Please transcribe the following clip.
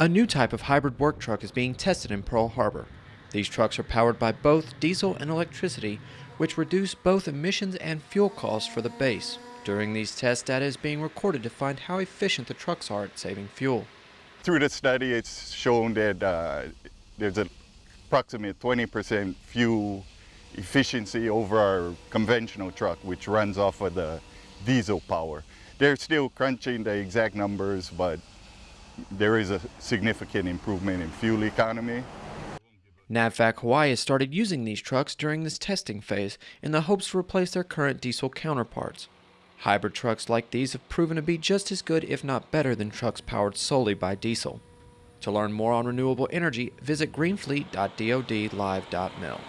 A new type of hybrid work truck is being tested in Pearl Harbor. These trucks are powered by both diesel and electricity, which reduce both emissions and fuel costs for the base. During these tests, data is being recorded to find how efficient the trucks are at saving fuel. Through the study, it's shown that uh, there's an approximate 20% fuel efficiency over our conventional truck, which runs off of the diesel power. They're still crunching the exact numbers, but there is a significant improvement in fuel economy. NAVFAC Hawaii has started using these trucks during this testing phase in the hopes to replace their current diesel counterparts. Hybrid trucks like these have proven to be just as good, if not better, than trucks powered solely by diesel. To learn more on renewable energy, visit greenfleet.dodlive.mil.